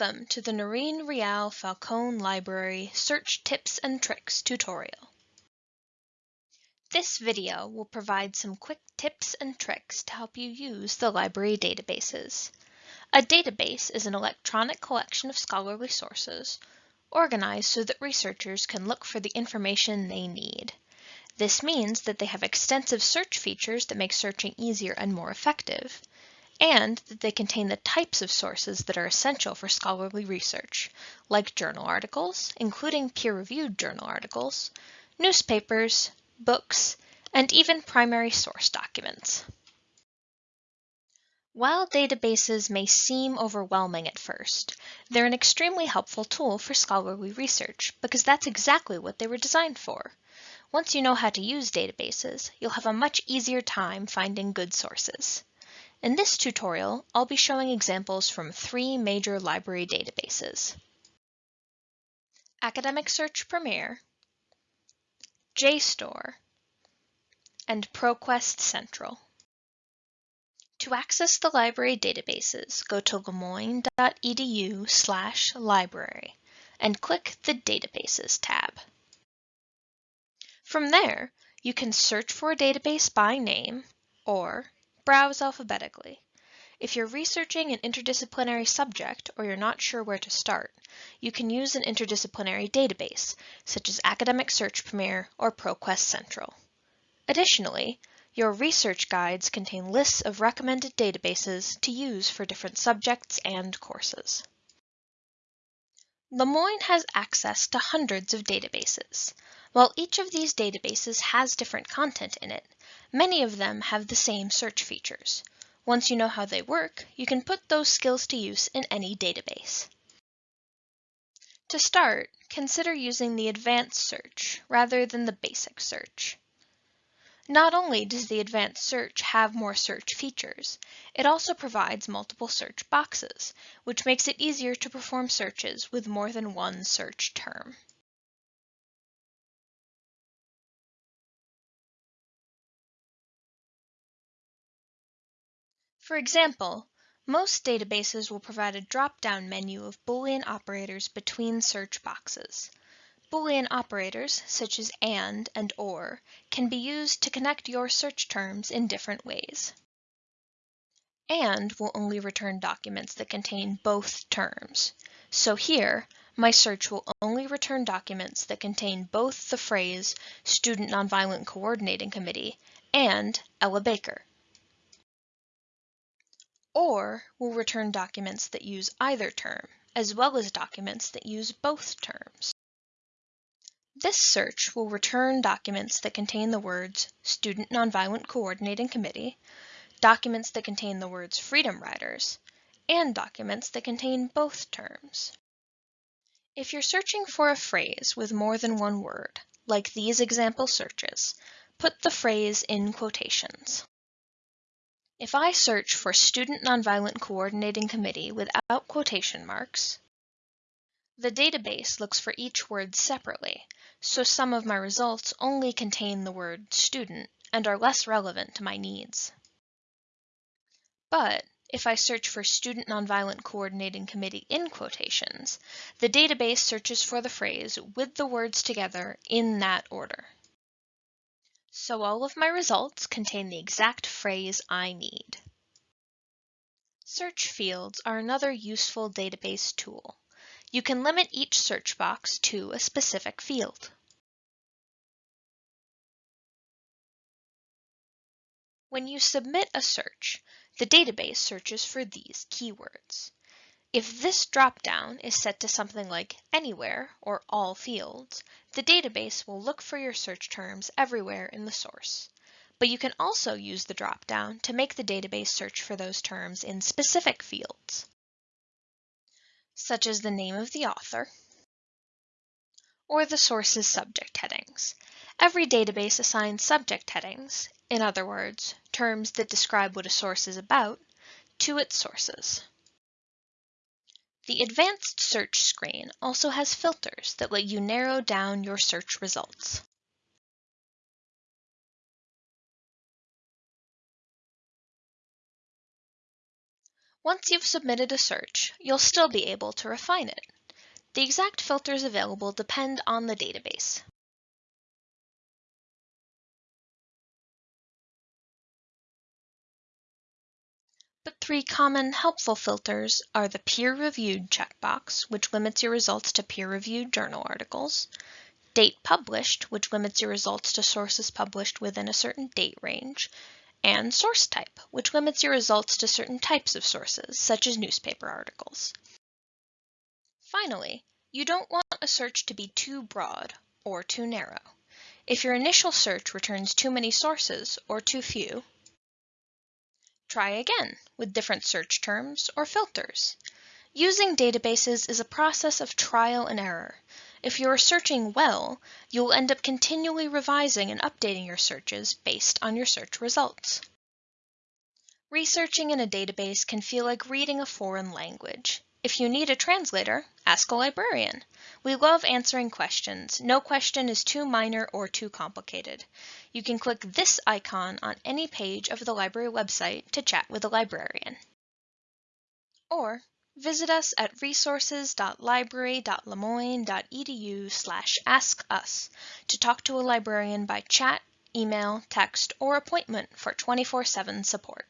Welcome to the Noreen Reale Falcone Library Search Tips and Tricks tutorial. This video will provide some quick tips and tricks to help you use the library databases. A database is an electronic collection of scholarly sources, organized so that researchers can look for the information they need. This means that they have extensive search features that make searching easier and more effective and that they contain the types of sources that are essential for scholarly research, like journal articles, including peer-reviewed journal articles, newspapers, books, and even primary source documents. While databases may seem overwhelming at first, they're an extremely helpful tool for scholarly research because that's exactly what they were designed for. Once you know how to use databases, you'll have a much easier time finding good sources. In this tutorial, I'll be showing examples from three major library databases. Academic Search Premier, JSTOR, and ProQuest Central. To access the library databases, go to lemoyne.edu slash library and click the Databases tab. From there, you can search for a database by name or Browse alphabetically. If you're researching an interdisciplinary subject or you're not sure where to start, you can use an interdisciplinary database, such as Academic Search Premier or ProQuest Central. Additionally, your research guides contain lists of recommended databases to use for different subjects and courses. Le Moyne has access to hundreds of databases. While each of these databases has different content in it, Many of them have the same search features. Once you know how they work, you can put those skills to use in any database. To start, consider using the advanced search rather than the basic search. Not only does the advanced search have more search features, it also provides multiple search boxes, which makes it easier to perform searches with more than one search term. For example, most databases will provide a drop-down menu of Boolean operators between search boxes. Boolean operators, such as AND and OR, can be used to connect your search terms in different ways. AND will only return documents that contain both terms. So here, my search will only return documents that contain both the phrase Student Nonviolent Coordinating Committee and Ella Baker. OR will return documents that use either term, as well as documents that use both terms. This search will return documents that contain the words Student Nonviolent Coordinating Committee, documents that contain the words Freedom Riders, and documents that contain both terms. If you're searching for a phrase with more than one word, like these example searches, put the phrase in quotations. If I search for Student Nonviolent Coordinating Committee without quotation marks, the database looks for each word separately, so some of my results only contain the word student and are less relevant to my needs. But if I search for Student Nonviolent Coordinating Committee in quotations, the database searches for the phrase with the words together in that order. So all of my results contain the exact phrase I need. Search fields are another useful database tool. You can limit each search box to a specific field. When you submit a search, the database searches for these keywords. If this dropdown is set to something like Anywhere or All Fields, the database will look for your search terms everywhere in the source. But you can also use the dropdown to make the database search for those terms in specific fields, such as the name of the author or the source's subject headings. Every database assigns subject headings, in other words, terms that describe what a source is about, to its sources. The Advanced Search screen also has filters that let you narrow down your search results. Once you've submitted a search, you'll still be able to refine it. The exact filters available depend on the database. Three common helpful filters are the peer-reviewed checkbox, which limits your results to peer-reviewed journal articles, date published, which limits your results to sources published within a certain date range, and source type, which limits your results to certain types of sources, such as newspaper articles. Finally, you don't want a search to be too broad or too narrow. If your initial search returns too many sources or too few, Try again with different search terms or filters. Using databases is a process of trial and error. If you are searching well, you will end up continually revising and updating your searches based on your search results. Researching in a database can feel like reading a foreign language. If you need a translator, ask a librarian. We love answering questions. No question is too minor or too complicated. You can click this icon on any page of the library website to chat with a librarian. Or visit us at resources.library.lemoyne.edu slash askus to talk to a librarian by chat, email, text, or appointment for 24-7 support.